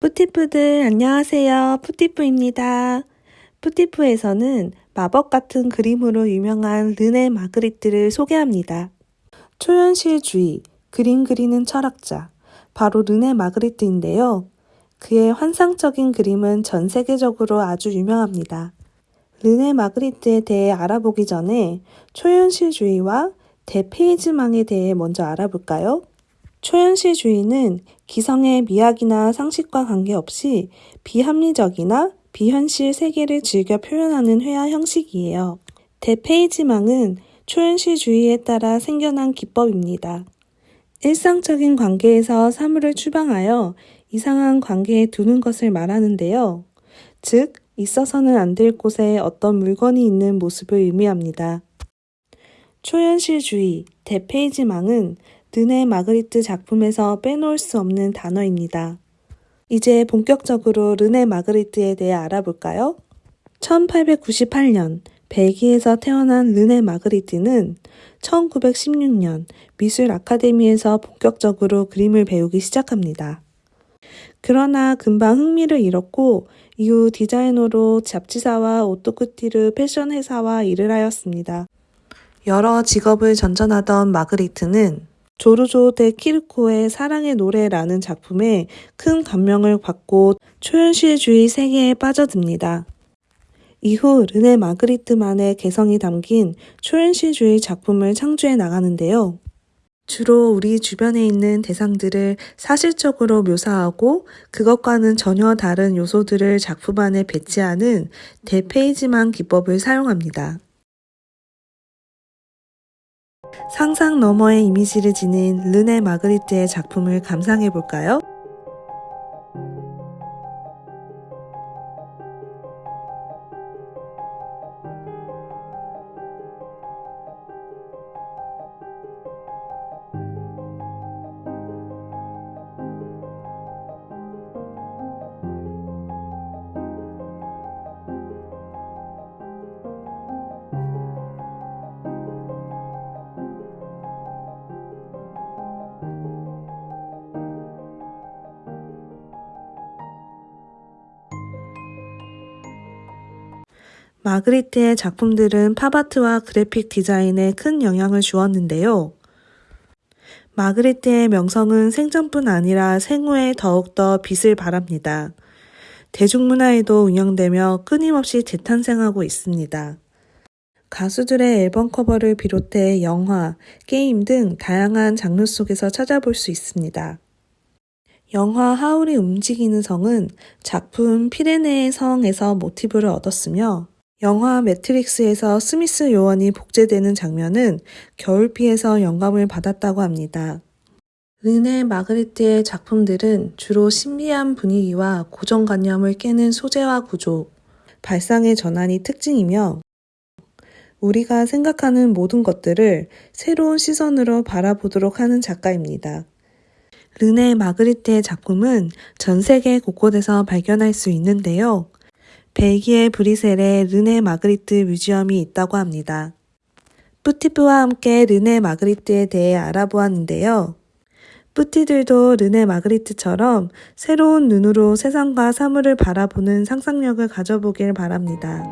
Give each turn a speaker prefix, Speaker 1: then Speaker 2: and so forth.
Speaker 1: 푸티프들 안녕하세요. 푸티프입니다. 푸티프에서는 마법 같은 그림으로 유명한 르네 마그리트를 소개합니다. 초현실주의, 그림 그리는 철학자, 바로 르네 마그리트인데요. 그의 환상적인 그림은 전 세계적으로 아주 유명합니다. 르네 마그리트에 대해 알아보기 전에 초현실주의와 대페이지망에 대해 먼저 알아볼까요? 초현실주의는 기성의 미학이나 상식과 관계없이 비합리적이나 비현실 세계를 즐겨 표현하는 회화 형식이에요. 대페이지망은 초현실주의에 따라 생겨난 기법입니다. 일상적인 관계에서 사물을 추방하여 이상한 관계에 두는 것을 말하는데요. 즉, 있어서는 안 될 곳에 어떤 물건이 있는 모습을 의미합니다. 초현실주의, 대페이지망은 르네 마그리트 작품에서 빼놓을 수 없는 단어입니다. 이제 본격적으로 르네 마그리트에 대해 알아볼까요? 1898년 벨기에에서 태어난 르네 마그리트는 1916년 미술 아카데미에서 본격적으로 그림을 배우기 시작합니다. 그러나 금방 흥미를 잃었고 이후 디자이너로 잡지사와 오토쿠티르 패션 회사와 일을 하였습니다. 여러 직업을 전전하던 마그리트는 조르조 데 키르코의 사랑의 노래라는 작품에 큰 감명을 받고 초현실주의 세계에 빠져듭니다. 이후 르네 마그리트만의 개성이 담긴 초현실주의 작품을 창조해 나가는데요. 주로 우리 주변에 있는 대상들을 사실적으로 묘사하고 그것과는 전혀 다른 요소들을 작품 안에 배치하는 대페이지만 기법을 사용합니다. 상상 너머의 이미지를 지닌 르네 마그리트의 작품을 감상해 볼까요? 마그리트의 작품들은 팝아트와 그래픽 디자인에 큰 영향을 주었는데요. 마그리트의 명성은 생전뿐 아니라 생후에 더욱더 빛을 발합니다. 대중문화에도 운영되며 끊임없이 재탄생하고 있습니다. 가수들의 앨범 커버를 비롯해 영화, 게임 등 다양한 장르 속에서 찾아볼 수 있습니다. 영화 하울이 움직이는 성은 작품 피레네의 성에서 모티브를 얻었으며 영화 매트릭스에서 스미스 요원이 복제되는 장면은 겨울비에서 영감을 받았다고 합니다. 르네 마그리트의 작품들은 주로 신비한 분위기와 고정관념을 깨는 소재와 구조, 발상의 전환이 특징이며 우리가 생각하는 모든 것들을 새로운 시선으로 바라보도록 하는 작가입니다. 르네 마그리트의 작품은 전 세계 곳곳에서 발견할 수 있는데요. 벨기에 브리셀에 르네 마그리트 뮤지엄이 있다고 합니다. 뿌티프와 함께 르네 마그리트에 대해 알아보았는데요. 뿌티들도 르네 마그리트처럼 새로운 눈으로 세상과 사물을 바라보는 상상력을 가져보길 바랍니다.